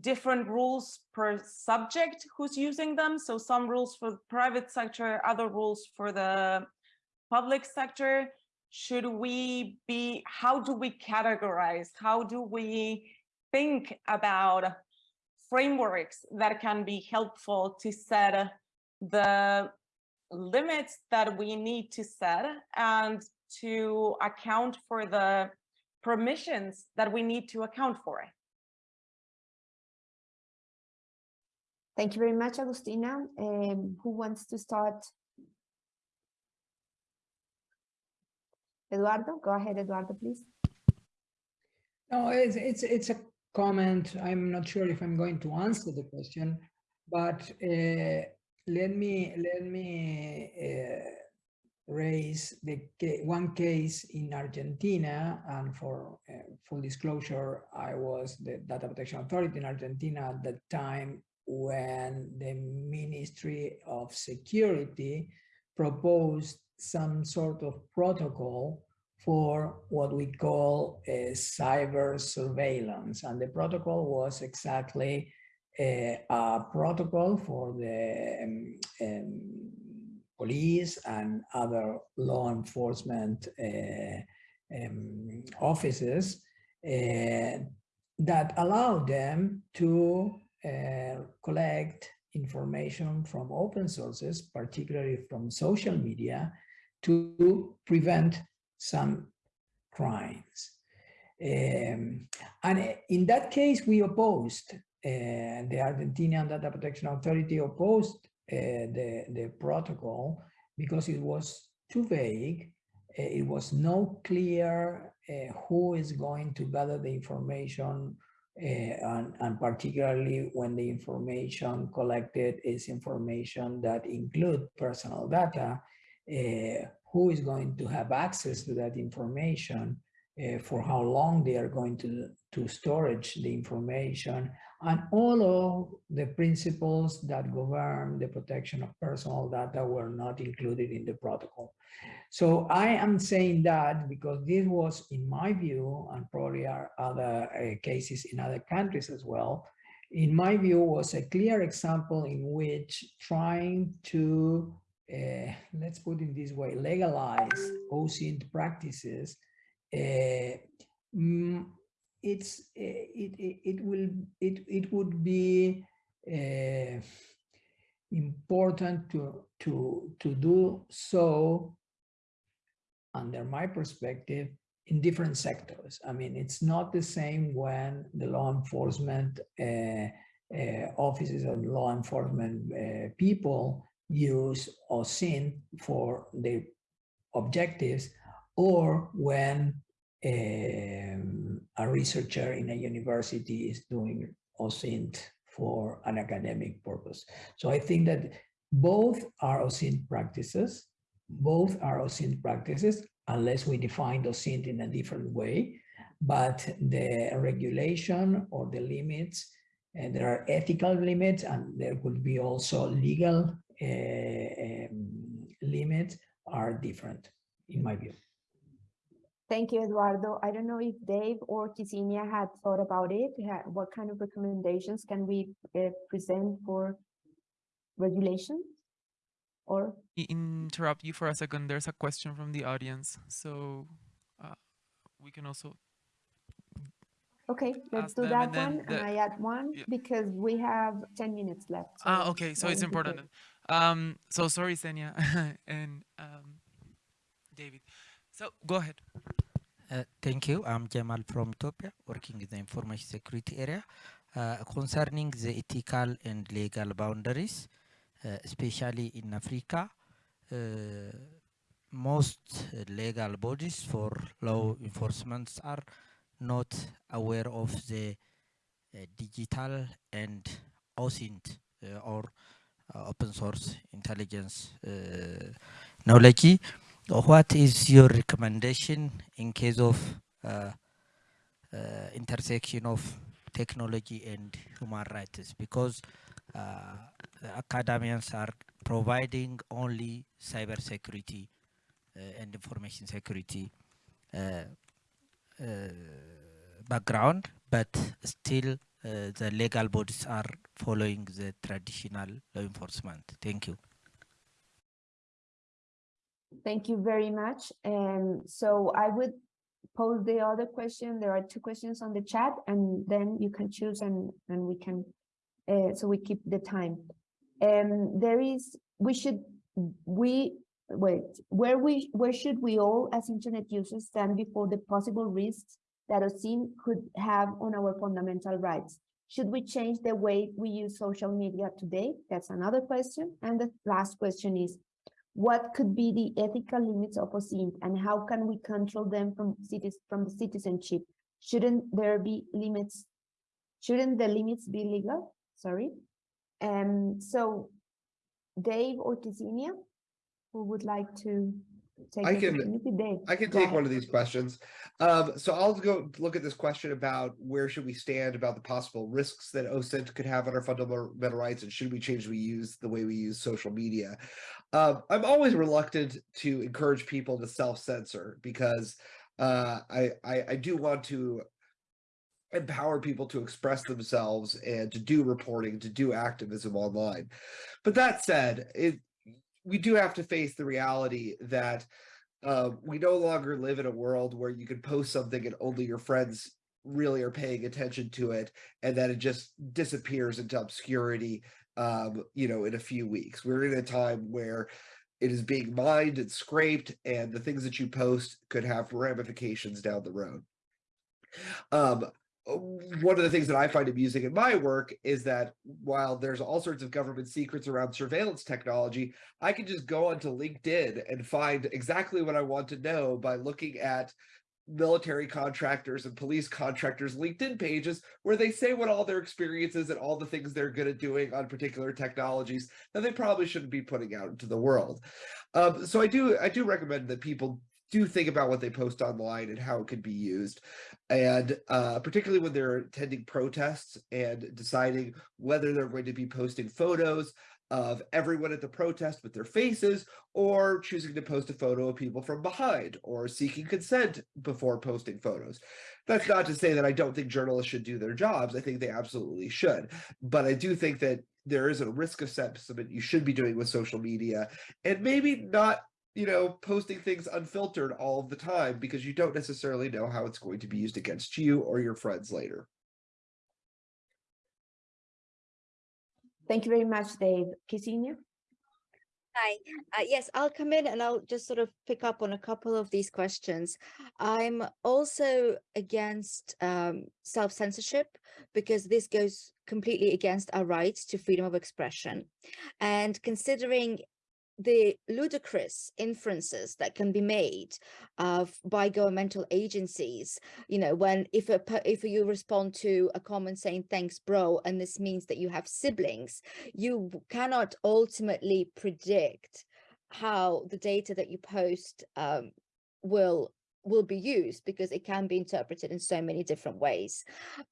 different rules per subject who's using them? So some rules for the private sector, other rules for the public sector. Should we be, how do we categorize? How do we think about frameworks that can be helpful to set the limits that we need to set and to account for the permissions that we need to account for. it. Thank you very much, Agustina. Um, Who wants to start? Eduardo, go ahead, Eduardo, please. No, it's, it's, it's a comment. I'm not sure if I'm going to answer the question, but uh, let me, let me uh, raise the one case in Argentina, and for uh, full disclosure, I was the Data Protection Authority in Argentina at the time when the Ministry of Security proposed some sort of protocol for what we call a cyber surveillance. And the protocol was exactly a, a protocol for the um, um, police and other law enforcement uh, um, offices uh, that allow them to uh, collect information from open sources, particularly from social media, to prevent some crimes. Um, and in that case, we opposed, uh, the Argentinian Data Protection Authority opposed the, the protocol because it was too vague. Uh, it was not clear uh, who is going to gather the information and, and particularly when the information collected is information that include personal data, who is going to have access to that information, uh, for how long they are going to, to storage the information, and all of the principles that govern the protection of personal data were not included in the protocol. So I am saying that because this was, in my view, and probably are other uh, cases in other countries as well, in my view was a clear example in which trying to uh, let's put it this way, legalize OSINT practices, uh, it's uh, it, it it will it it would be uh, important to to to do so under my perspective in different sectors. I mean, it's not the same when the law enforcement uh, uh, offices and law enforcement uh, people use OSINT for the objectives or when um, a researcher in a university is doing OSINT for an academic purpose. So I think that both are OSINT practices, both are OSINT practices, unless we define OSINT in a different way, but the regulation or the limits, and there are ethical limits and there could be also legal uh, um, limits are different in my view. Thank you, Eduardo. I don't know if Dave or Ksenia had thought about it. What kind of recommendations can we uh, present for regulation? Or, interrupt you for a second. There's a question from the audience, so uh, we can also. okay, let's do that and one. And I add one yeah. because we have ten minutes left. Ah, okay, so it's important. Um, so sorry, Ksenia [LAUGHS] and um, David. So go ahead. Uh, thank you. I'm Jamal from Ethiopia, working in the information security area. Uh, concerning the ethical and legal boundaries, uh, especially in Africa, uh, most legal bodies for law enforcement are not aware of the uh, digital and OSINT uh, or open source intelligence knowledge what is your recommendation in case of uh, uh, intersection of technology and human rights? Because uh, the academians are providing only cyber security uh, and information security uh, uh, background but still the legal bodies are following the traditional law enforcement. Thank you Thank you very much. And so I would pose the other question. There are two questions on the chat and then you can choose and, and we can, uh, so we keep the time. Um, there is, we should, we, wait, where we, where should we all as internet users stand before the possible risks that OSINT could have on our fundamental rights? Should we change the way we use social media today? That's another question. And the last question is, what could be the ethical limits of OSINT and how can we control them from cities from the citizenship? Shouldn't there be limits? Shouldn't the limits be legal? Sorry. Um, so Dave or Ksenia, who would like to take I can- I can take one of these questions. Um, so I'll go look at this question about where should we stand about the possible risks that OSINT could have on our fundamental rights and should we change we use the way we use social media. Um, I'm always reluctant to encourage people to self-censor because uh, I, I I do want to empower people to express themselves and to do reporting, to do activism online. But that said, it we do have to face the reality that uh, we no longer live in a world where you can post something and only your friends really are paying attention to it and then it just disappears into obscurity um, you know in a few weeks. We're in a time where it is being mined and scraped and the things that you post could have ramifications down the road. Um, one of the things that I find amusing in my work is that while there's all sorts of government secrets around surveillance technology, I can just go onto LinkedIn and find exactly what I want to know by looking at military contractors and police contractors LinkedIn pages where they say what all their experiences and all the things they're good at doing on particular technologies that they probably shouldn't be putting out into the world. Um, so I do I do recommend that people do think about what they post online and how it could be used and uh, particularly when they're attending protests and deciding whether they're going to be posting photos of everyone at the protest with their faces or choosing to post a photo of people from behind or seeking consent before posting photos. That's not to say that I don't think journalists should do their jobs. I think they absolutely should. But I do think that there is a risk assessment you should be doing with social media and maybe not you know, posting things unfiltered all the time because you don't necessarily know how it's going to be used against you or your friends later. Thank you very much, Dave. Ksenia? Hi, uh, yes, I'll come in and I'll just sort of pick up on a couple of these questions. I'm also against um, self-censorship because this goes completely against our rights to freedom of expression. And considering the ludicrous inferences that can be made of by governmental agencies you know when if a if you respond to a comment saying thanks bro and this means that you have siblings you cannot ultimately predict how the data that you post um, will will be used because it can be interpreted in so many different ways.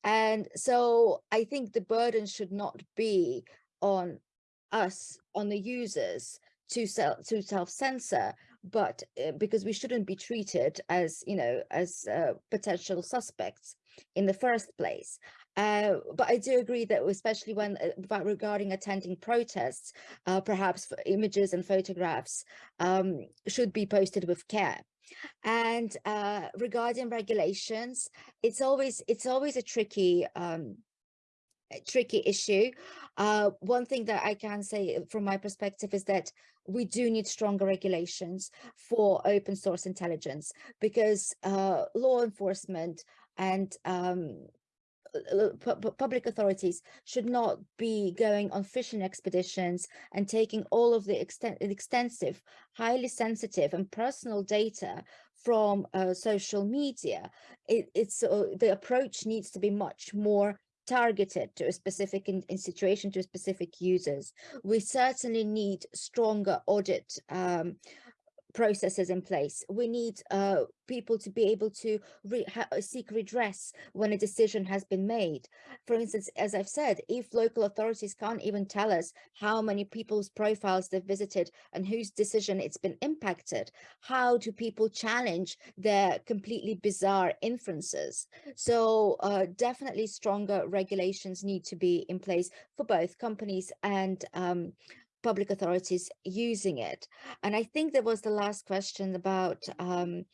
And so i think the burden should not be on us on the users to self to self censor but uh, because we shouldn't be treated as, you know, as uh, potential suspects in the first place. Uh, but I do agree that especially when uh, regarding attending protests, uh, perhaps images and photographs um, should be posted with care. And uh, regarding regulations, it's always it's always a tricky um, tricky issue. Uh, one thing that I can say from my perspective is that we do need stronger regulations for open source intelligence because uh, law enforcement and um, uh, pu- public authorities should not be going on fishing expeditions and taking all of the extensive, highly sensitive and personal data from uh, social media. It, it's uh, the approach needs to be much more targeted to a specific in, in situation to specific users. We certainly need stronger audit um, processes in place. We need uh, people to be able to re ha seek redress when a decision has been made. For instance, as I've said, if local authorities can't even tell us how many people's profiles they've visited and whose decision it's been impacted, how do people challenge their completely bizarre inferences? So uh, definitely stronger regulations need to be in place for both companies and um, public authorities using it. And I think there was the last question about um,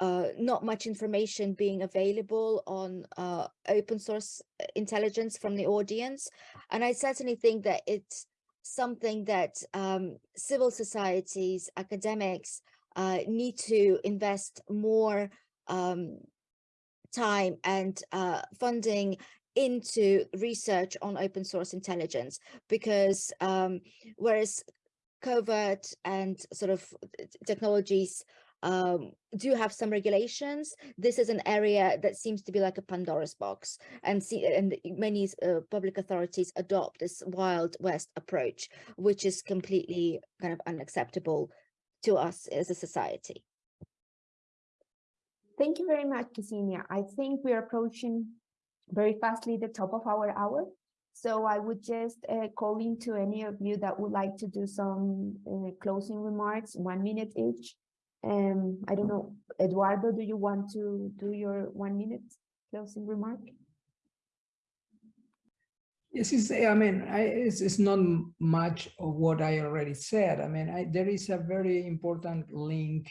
uh, not much information being available on uh, open source uh, intelligence from the audience. And I certainly think that it's something that um, civil societies, academics uh, need to invest more um, time and uh, funding into research on open source intelligence because um, whereas covert and sort of technologies um, do have some regulations. This is an area that seems to be like a Pandora's box, and see, and many uh, public authorities adopt this wild west approach, which is completely kind of unacceptable to us as a society. Thank you very much, Ksenia. I think we are approaching very fastly the top of our hour. So I would just uh, call into any of you that would like to do some uh, closing remarks, one minute each. Um, I don't know, Eduardo, do you want to do your one minute closing remark? Yes, it's, I mean, I, it's, it's not much of what I already said. I mean, I, there is a very important link,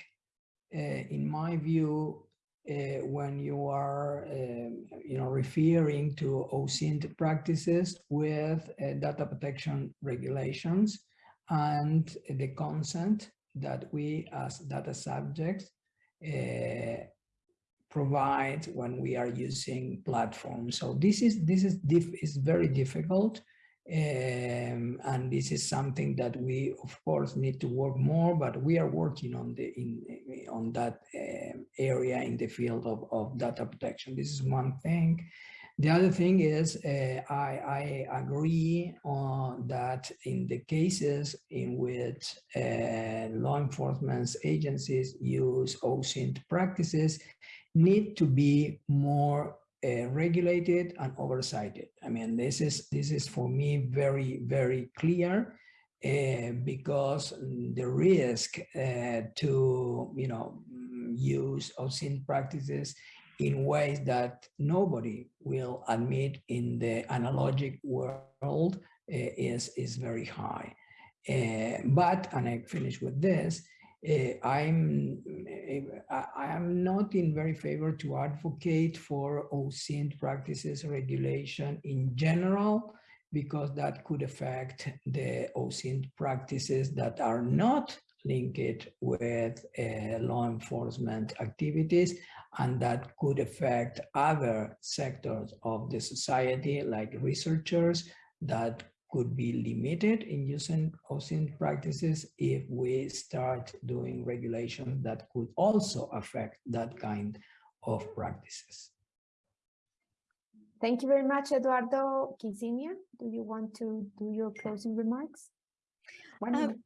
uh, in my view, uh, when you are, um, you know, referring to OSINT practices with uh, data protection regulations and the consent that we as data subjects uh, provide when we are using platforms. So this is this is diff is very difficult um, and this is something that we, of course, need to work more, but we are working on the in on that uh, area in the field of, of data protection. This is one thing. The other thing is uh, I, I, agree on that in the cases in which uh, law enforcement agencies use OSINT practices need to be more uh, regulated and oversighted. I mean, this is this is for me very very clear uh, because the risk uh, to you know use OSINT practices in ways that nobody will admit in the analogic world uh, is is very high. Uh, but and I finish with this Eh, I'm eh, eh, I am not in very favor to advocate for OSINT practices regulation in general because that could affect the OSINT practices that are not linked with uh, law enforcement activities and that could affect other sectors of the society like researchers that could be limited in using OSINT practices if we start doing regulations that could also affect that kind of practices. Thank you very much, Eduardo Ksenia. Do you want to do your closing remarks? Um.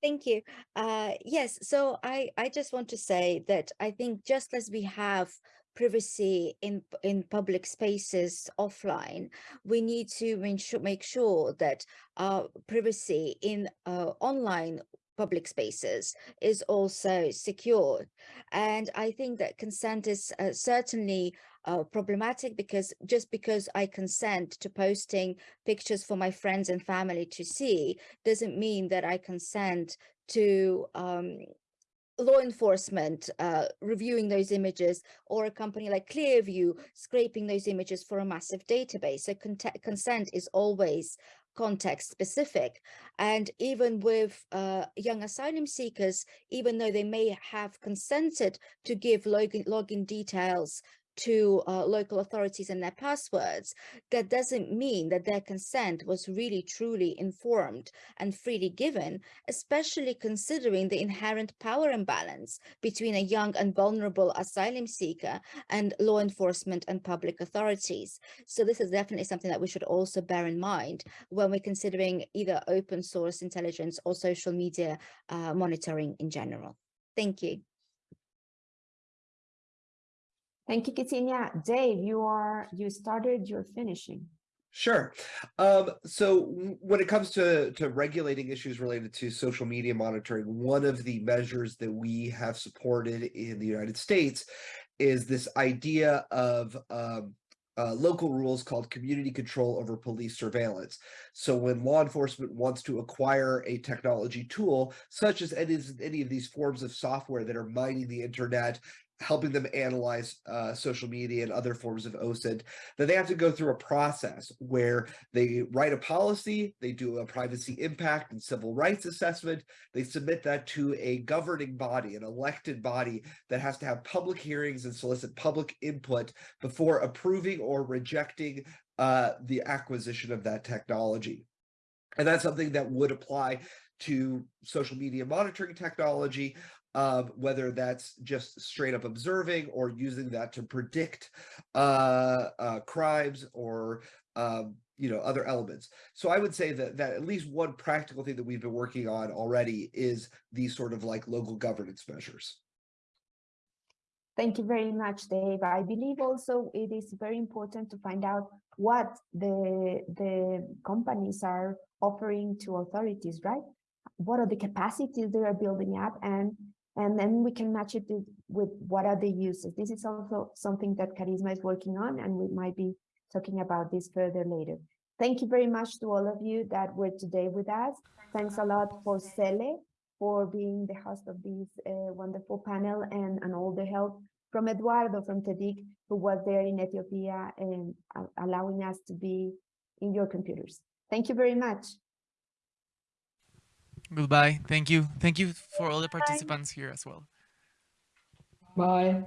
Thank you. Uh, yes, so I, I just want to say that I think just as we have privacy in in public spaces offline we need to make sure, that uh, privacy in uh, online public spaces is also secured. And I think that consent is uh, certainly uh, problematic because just because I consent to posting pictures for my friends and family to see doesn't mean that I consent to um, law enforcement uh, reviewing those images or a company like Clearview scraping those images for a massive database. So consent is always context specific. And even with uh, young asylum seekers, even though they may have consented to give login, login details to uh, local authorities and their passwords, that doesn't mean that their consent was really truly informed and freely given, especially considering the inherent power imbalance between a young and vulnerable asylum seeker and law enforcement and public authorities. So this is definitely something that we should also bear in mind when we're considering either open source intelligence or social media uh, monitoring in general. Thank you. Thank you, Ksenia. Dave, you are you started, you're finishing. Sure. Um, so when it comes to, to regulating issues related to social media monitoring, one of the measures that we have supported in the United States is this idea of um, uh, local rules called community control over police surveillance. So when law enforcement wants to acquire a technology tool, such as any, any of these forms of software that are mining the internet helping them analyze uh, social media and other forms of OSINT, that they have to go through a process where they write a policy, they do a privacy impact and civil rights assessment, they submit that to a governing body, an elected body that has to have public hearings and solicit public input before approving or rejecting uh, the acquisition of that technology. And that's something that would apply to social media monitoring technology, um, whether that's just straight up observing or using that to predict uh, uh, crimes or um, you know other elements. So I would say that that at least one practical thing that we've been working on already is these sort of like local governance measures. Thank you very much, Dave. I believe also it is very important to find out what the the companies are offering to authorities, right? What are the capacities they are building up and and then we can match it with what are the uses. This is also something that Karisma is working on, and we might be talking about this further later. Thank you very much to all of you that were today with us. Thanks a lot for Cele for being the host of this uh, wonderful panel and, and all the help from Eduardo from TEDIC, who was there in Ethiopia and uh, allowing us to be in your computers. Thank you very much. Goodbye. Thank you. Thank you for all the participants here as well. Bye.